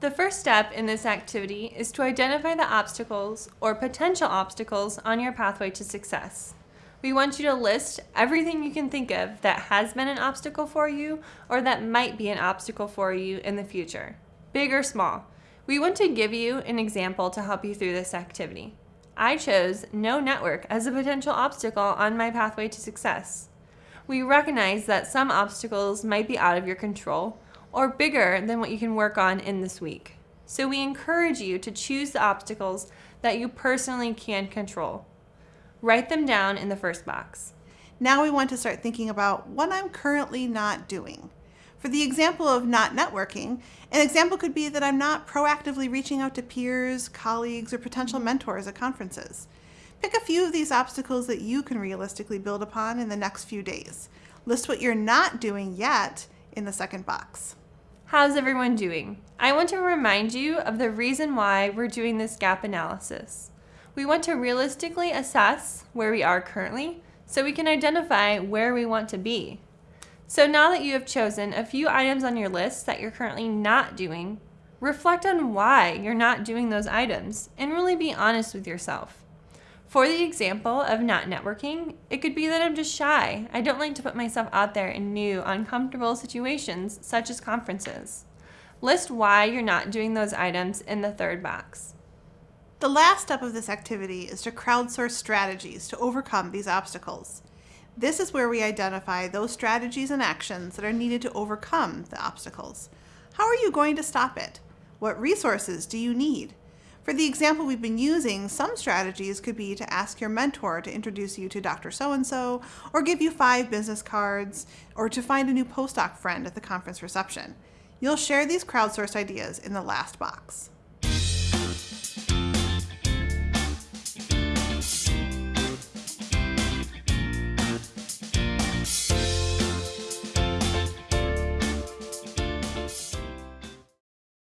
The first step in this activity is to identify the obstacles or potential obstacles on your pathway to success. We want you to list everything you can think of that has been an obstacle for you or that might be an obstacle for you in the future, big or small. We want to give you an example to help you through this activity. I chose no network as a potential obstacle on my pathway to success. We recognize that some obstacles might be out of your control, or bigger than what you can work on in this week. So we encourage you to choose the obstacles that you personally can control. Write them down in the first box. Now we want to start thinking about what I'm currently not doing. For the example of not networking, an example could be that I'm not proactively reaching out to peers, colleagues, or potential mentors at conferences. Pick a few of these obstacles that you can realistically build upon in the next few days. List what you're not doing yet in the second box. How's everyone doing? I want to remind you of the reason why we're doing this gap analysis. We want to realistically assess where we are currently so we can identify where we want to be. So now that you have chosen a few items on your list that you're currently not doing, reflect on why you're not doing those items and really be honest with yourself. For the example of not networking, it could be that I'm just shy. I don't like to put myself out there in new, uncomfortable situations, such as conferences. List why you're not doing those items in the third box. The last step of this activity is to crowdsource strategies to overcome these obstacles. This is where we identify those strategies and actions that are needed to overcome the obstacles. How are you going to stop it? What resources do you need? For the example we've been using, some strategies could be to ask your mentor to introduce you to Dr. So-and-so, or give you five business cards, or to find a new postdoc friend at the conference reception. You'll share these crowdsourced ideas in the last box.